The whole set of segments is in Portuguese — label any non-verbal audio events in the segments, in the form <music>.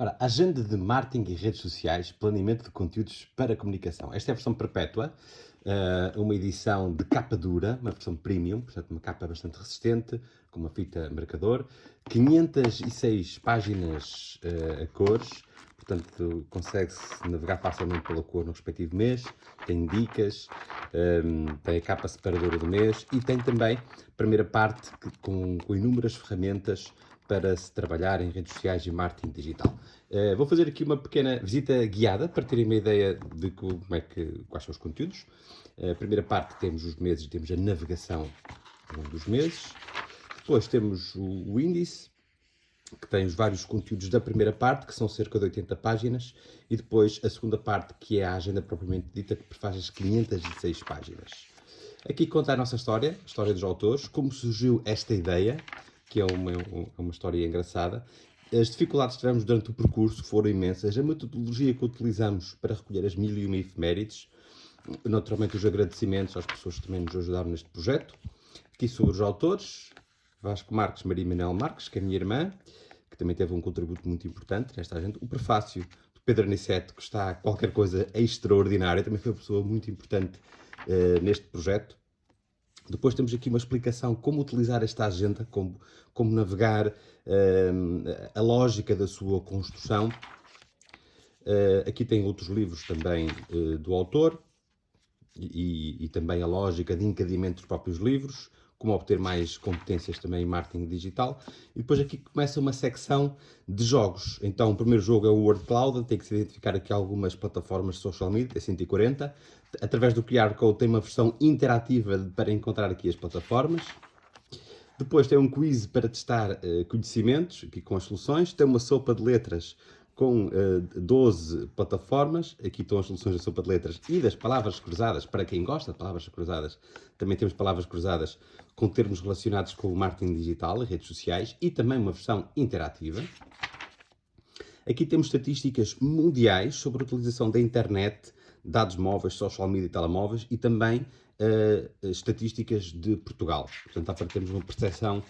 Ora, agenda de marketing e redes sociais, planeamento de conteúdos para comunicação. Esta é a versão perpétua, eh, uma edição de capa dura, uma versão premium, portanto uma capa bastante resistente, com uma fita marcador, 506 páginas uh, a cores, portanto consegue-se navegar facilmente pela cor no respectivo mês, tem dicas, ehm, tem a capa separadora do mês e tem também a primeira parte com, com inúmeras ferramentas para se trabalhar em redes sociais e marketing digital. Uh, vou fazer aqui uma pequena visita guiada para terem uma ideia de como é que, quais são os conteúdos. Uh, a primeira parte temos os meses, temos a navegação dos meses. Depois temos o, o índice, que tem os vários conteúdos da primeira parte, que são cerca de 80 páginas, e depois a segunda parte, que é a agenda propriamente dita, que faz as 506 páginas. Aqui conta a nossa história, a história dos autores, como surgiu esta ideia, que é uma, uma história engraçada. As dificuldades que tivemos durante o percurso foram imensas. A metodologia que utilizamos para recolher as mil e uma efemérides, naturalmente os agradecimentos às pessoas que também nos ajudaram neste projeto. Aqui sobre os autores, Vasco Marques, Maria Manel Marques, que é minha irmã, que também teve um contributo muito importante nesta gente. O prefácio do Pedro Aniceto, que está qualquer coisa extraordinária, também foi uma pessoa muito importante uh, neste projeto. Depois temos aqui uma explicação como utilizar esta agenda, como, como navegar uh, a lógica da sua construção. Uh, aqui tem outros livros também uh, do autor e, e, também a lógica de encadimento dos próprios livros, como obter mais competências também em marketing digital. E depois aqui começa uma secção de jogos. Então o primeiro jogo é o Word Cloud, tem que se identificar aqui algumas plataformas de social media, é 140 através do QR Code tem uma versão interativa para encontrar aqui as plataformas. Depois tem um quiz para testar uh, conhecimentos, aqui com as soluções. Tem uma sopa de letras com uh, eh, 12 plataformas. Aqui estão as soluções da sopa de letras e das palavras cruzadas. Para quem gosta de palavras cruzadas, também temos palavras cruzadas com termos relacionados com o marketing digital e redes sociais e também uma versão interativa. Aqui temos estatísticas mundiais sobre a utilização da internet dados móveis, social media e telemóveis e também uh, estatísticas de Portugal. Portanto, para termos uma percepção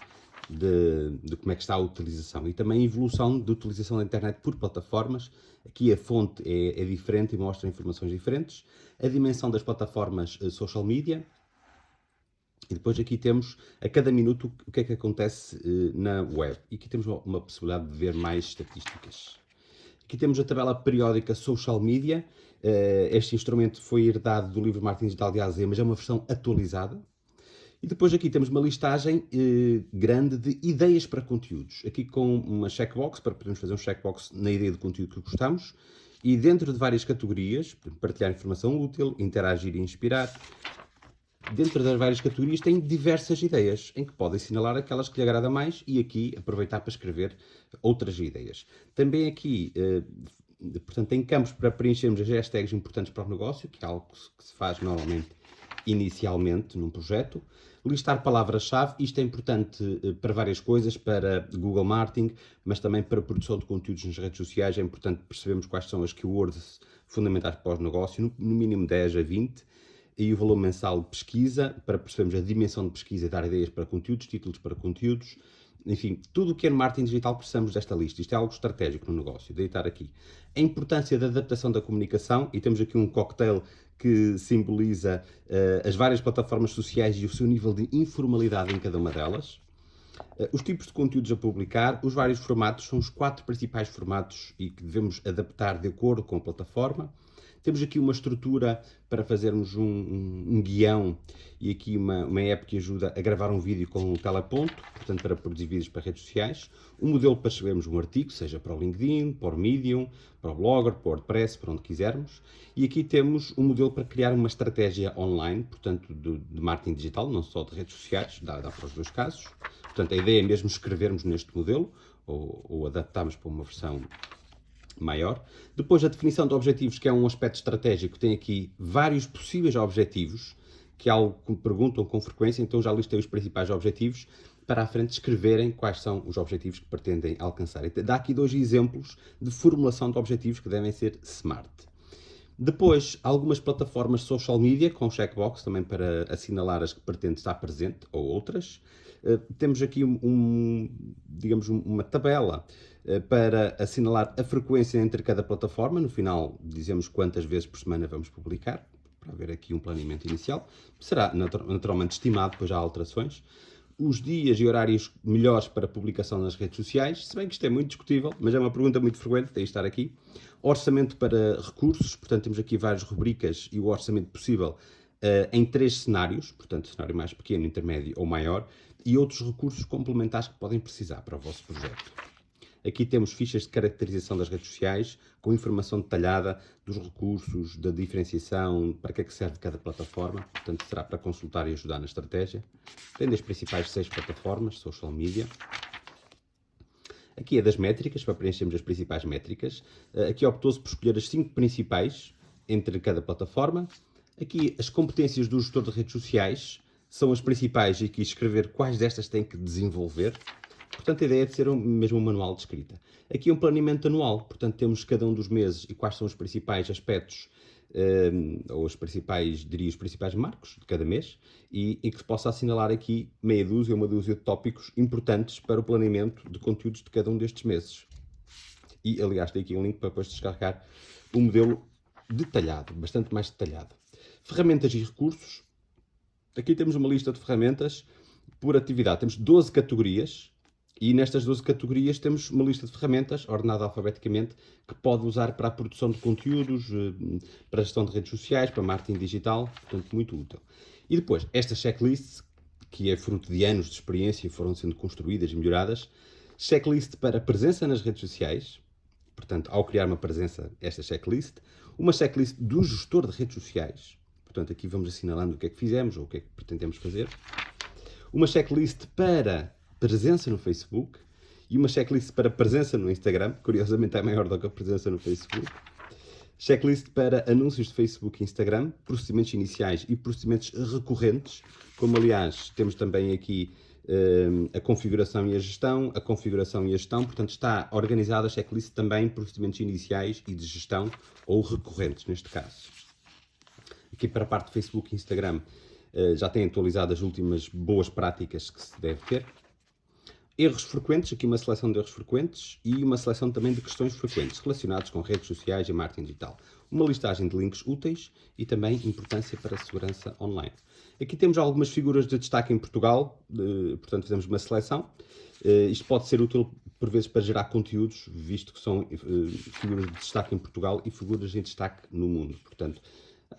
de, de, como é que está a utilização e também a evolução de utilização da internet por plataformas. Aqui a fonte é, é diferente e mostra informações diferentes. A dimensão das plataformas uh, social media. E depois aqui temos a cada minuto o que é que acontece uh, na web. E aqui temos uma, possibilidade de ver mais estatísticas. Aqui temos a tabela periódica social media eh, este instrumento foi herdado do livro Martin Digital de AZ, mas é uma versão atualizada. E depois aqui temos uma listagem eh, grande de ideias para conteúdos. Aqui com uma checkbox, para podermos fazer um checkbox na ideia de conteúdo que gostamos. E dentro de várias categorias, partilhar informação útil, interagir e inspirar. Dentro das várias categorias tem diversas ideias, em que pode assinalar aquelas que lhe agrada mais e aqui aproveitar para escrever outras ideias. Também aqui eh, portanto, tem campos para preenchermos as hashtags importantes para o negócio, que é algo que se faz normalmente inicialmente num projeto. Listar palavras-chave, isto é importante eh, para várias coisas, para Google Marketing, mas também para a produção de conteúdos nas redes sociais. É importante percebermos quais são as keywords fundamentais para o negócio, no mínimo 10 a 20, e o valor mensal de pesquisa, para percebermos a dimensão de pesquisa e dar ideias para conteúdos, títulos para conteúdos, enfim, tudo o que é marketing digital precisamos desta lista. Isto é algo estratégico no negócio, deitar aqui. A importância da adaptação da comunicação, e temos aqui um cocktail que simboliza uh, as várias plataformas sociais e o seu nível de informalidade em cada uma delas. Uh, os tipos de conteúdos a publicar, os vários formatos, são os quatro principais formatos e que devemos adaptar de acordo com a plataforma. Temos aqui uma estrutura para fazermos um, um, um guião e aqui uma, uma app que ajuda a gravar um vídeo com um teleponto, portanto para produzir vídeos para redes sociais. Um modelo para escrevermos um artigo, seja para o LinkedIn, para o Medium, para o Blogger, para o WordPress, para onde quisermos. E aqui temos um modelo para criar uma estratégia online, portanto de, de marketing digital, não só de redes sociais, dá, dá para os dois casos. Portanto a ideia é mesmo escrevermos neste modelo ou, ou adaptarmos para uma versão maior. Depois, a definição de objetivos, que é um aspecto estratégico, tem aqui vários possíveis objetivos, que é algo que me perguntam com frequência, então já listei os principais objetivos, para a frente escreverem quais são os objetivos que pretendem alcançar. Dá aqui dois exemplos de formulação de objetivos que devem ser SMART. Depois, algumas plataformas social media com checkbox também para assinalar as que pretende estar presente ou outras. Temos aqui um, um digamos, uma tabela para assinalar a frequência entre cada plataforma. No final, dizemos quantas vezes por semana vamos publicar, para haver aqui um planeamento inicial. Será naturalmente estimado, depois há alterações os dias e horários melhores para publicação nas redes sociais, se bem que isto é muito discutível, mas é uma pergunta muito frequente, tem de estar aqui. Orçamento para recursos, portanto temos aqui várias rubricas e o orçamento possível uh, em três cenários, portanto cenário mais pequeno, intermédio ou maior, e outros recursos complementares que podem precisar para o vosso projeto. Aqui temos fichas de caracterização das redes sociais, com informação detalhada dos recursos, da diferenciação, para que é que serve cada plataforma, portanto será para consultar e ajudar na estratégia. Tem as principais seis plataformas, social media. Aqui é das métricas, para preenchermos as principais métricas. Eh, aqui optou-se por escolher as cinco principais entre cada plataforma. Aqui as competências do gestor de redes sociais são as principais e aqui escrever quais destas tem que desenvolver. Portanto, a ideia é de ser um, mesmo um manual de escrita. Aqui é um planeamento anual, portanto, temos cada um dos meses e quais são os principais aspectos, um, ou os principais, diria, os principais marcos de cada mês, e, e que se possa assinalar aqui meia dúzia ou uma dúzia de tópicos importantes para o planeamento de conteúdos de cada um destes meses. E, aliás, tem aqui um link para depois descarregar o um modelo detalhado, bastante mais detalhado. Ferramentas e recursos. Aqui temos uma lista de ferramentas por atividade. Temos 12 categorias e nestas 12 categorias temos uma lista de ferramentas, ordenada alfabeticamente, que pode usar para a produção de conteúdos, eh, para a gestão de redes sociais, para marketing digital, portanto, muito útil. E depois, esta checklist, que é fruto de anos de experiência e foram sendo construídas e melhoradas, checklist para presença nas redes sociais, portanto, ao criar uma presença, esta checklist, uma checklist do gestor de redes sociais, portanto, aqui vamos assinalando o que é que fizemos ou o que é que pretendemos fazer, uma checklist para presença no Facebook e uma checklist para presença no Instagram, curiosamente é maior do que a presença no Facebook. Checklist para anúncios de Facebook e Instagram, procedimentos iniciais e procedimentos recorrentes, como aliás temos também aqui uh, a configuração e a gestão, a configuração e a gestão, portanto está organizada a checklist também procedimentos iniciais e de gestão, ou recorrentes neste caso. Aqui para a parte de Facebook e Instagram uh, já tem atualizado as últimas boas práticas que se deve ter. Erros frequentes, aqui uma seleção de erros frequentes e uma seleção também de questões frequentes relacionadas com redes sociais e marketing digital. Uma listagem de links úteis e também importância para a segurança online. Aqui temos algumas figuras de destaque em Portugal, portanto fizemos uma seleção. Uh, isto pode ser útil por vezes para gerar conteúdos, visto que são uh, figuras de destaque em Portugal e figuras em destaque no mundo. Portanto,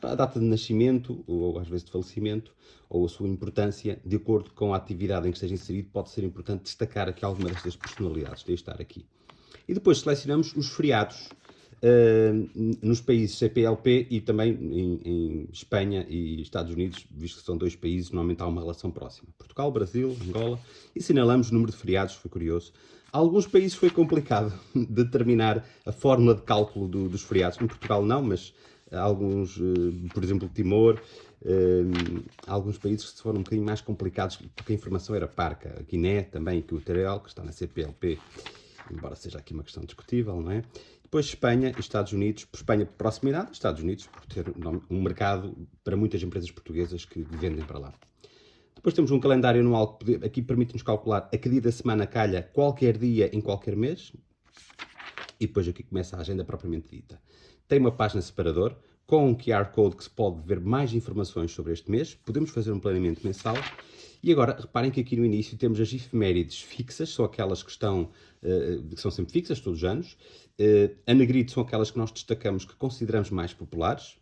a data de nascimento, ou às vezes de falecimento, ou a sua importância, de acordo com a atividade em que esteja inserido, pode ser importante destacar aqui alguma destas personalidades, de estar aqui. E depois selecionamos os feriados uh, nos países CPLP e também em, em, Espanha e Estados Unidos, visto que são dois países, normalmente há uma relação próxima. Portugal, Brasil, Angola, e assinalamos o número de feriados, foi curioso. Alguns países foi complicado <laughs> determinar a fórmula de cálculo do, dos feriados. Em Portugal não, mas alguns, eh, por exemplo, Timor, eh, alguns países que foram um bocadinho mais complicados porque a informação era parca. A Guiné também, que o Terel, que está na CPLP, embora seja aqui uma questão discutível, não é? Depois Espanha e Estados Unidos, por Espanha por proximidade, Estados Unidos por ter um mercado para muitas empresas portuguesas que vendem para lá. Depois temos um calendário anual que aqui permite-nos calcular a que dia da semana calha qualquer dia em qualquer mês. E depois aqui começa a agenda propriamente dita tem uma página separador com um QR Code que se pode ver mais informações sobre este mês. Podemos fazer um planeamento mensal. E agora, reparem que aqui no início temos as efemérides fixas, são aquelas que estão, uh, que são sempre fixas, todos os anos. Uh, a negrito são aquelas que nós destacamos que consideramos mais populares.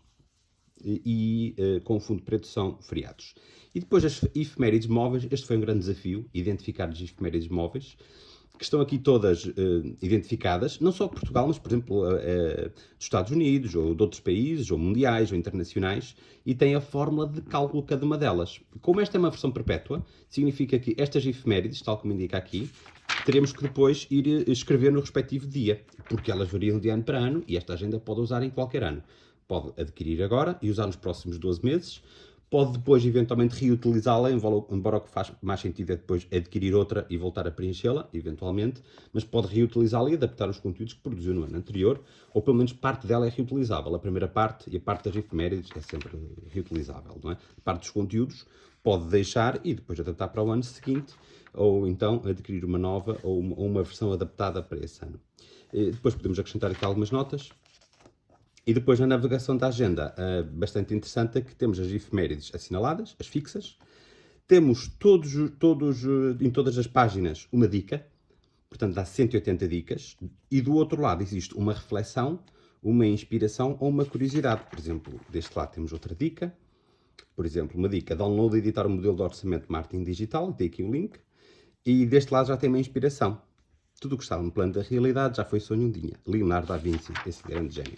E, uh, com o fundo preto são feriados. E depois as efemérides móveis, este foi um grande desafio, identificar as efemérides móveis que estão aqui todas uh, identificadas, não só de Portugal, mas, por exemplo, uh, uh, dos Estados Unidos, ou de outros países, ou mundiais, ou internacionais, e tem a fórmula de cálculo cada uma delas. Como esta é uma versão perpétua, significa que estas efemérides, tal como indica aqui, teremos que depois ir escrever no respectivo dia, porque elas variam de ano para ano, e esta agenda pode usar em qualquer ano. Pode adquirir agora e usar nos próximos 12 meses, pode depois eventualmente reutilizá-la, embora o que faz mais sentido é depois adquirir outra e voltar a preenchê-la, eventualmente, mas pode reutilizá-la e adaptar os conteúdos que produziu no ano anterior, ou pelo menos parte dela é reutilizável. A primeira parte e a parte das efemérides é sempre reutilizável, não é? Parte dos conteúdos pode deixar e depois adaptar para o ano seguinte, ou então adquirir uma nova ou uma, ou uma versão adaptada para esse ano. E depois podemos acrescentar aqui algumas notas, e depois na navegação da agenda, uh, bastante interessante, é que temos as efemérides assinaladas, as fixas. Temos todos, todos, uh, em todas as páginas uma dica, portanto dá 180 dicas. E do outro lado existe uma reflexão, uma inspiração ou uma curiosidade. Por exemplo, deste lado temos outra dica. Por exemplo, uma dica, download e editar o modelo de orçamento de marketing digital, tem aqui o link. E deste lado já tem uma inspiração. Tudo o que estava no plano da realidade já foi sonho um dia. Leonardo da Vinci, esse grande gênio.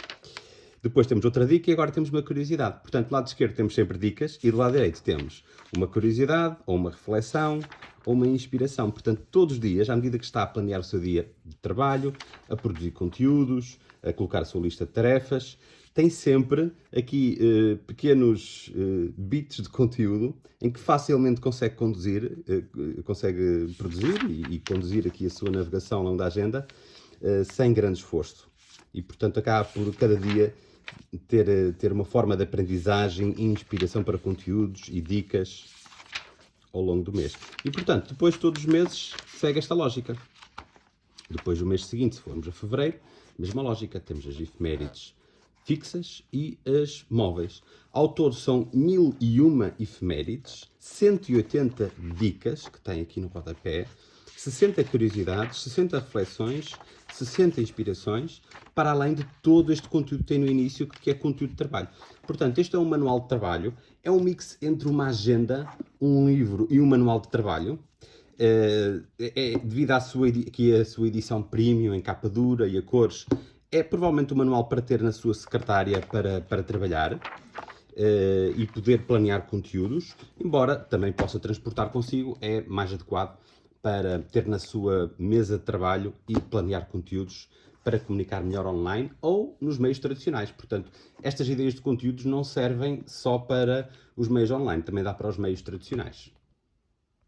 Depois temos outra dica e agora temos uma curiosidade. Portanto, do lado esquerdo temos sempre dicas e do lado direito temos uma curiosidade, ou uma reflexão, ou uma inspiração. Portanto, todos os dias, à medida que está a planear o seu dia de trabalho, a produzir conteúdos, a colocar a sua lista de tarefas, tem sempre aqui eh, pequenos eh, bits de conteúdo em que facilmente consegue conduzir, eh, consegue produzir e, e, conduzir aqui a sua navegação ao longo da agenda sem grande esforço. E, portanto, acaba por cada dia ter, eh, ter uma forma de aprendizagem e inspiração para conteúdos e dicas ao longo do mês. E, portanto, depois todos os meses segue esta lógica. Depois do mês seguinte, se formos a fevereiro, mesma lógica, temos as efemérides fixas e as móveis. Ao todo são 1001 efemérides, 180 dicas, que tem aqui no rodapé, 60 curiosidades, 60 reflexões, 60 inspirações, para além de todo este conteúdo que tem no início, que é conteúdo de trabalho. Portanto, este é um manual de trabalho, é um mix entre uma agenda, um livro e um manual de trabalho. É, é devido à sua, aqui sua edição premium, em capa dura e a cores, é provavelmente um manual para ter na sua secretária para, para trabalhar. Uh, e poder planear conteúdos, embora também possa transportar consigo, é mais adequado para ter na sua mesa de trabalho e planear conteúdos para comunicar melhor online ou nos meios tradicionais. Portanto, estas ideias de conteúdos não servem só para os meios online, também dá para os meios tradicionais.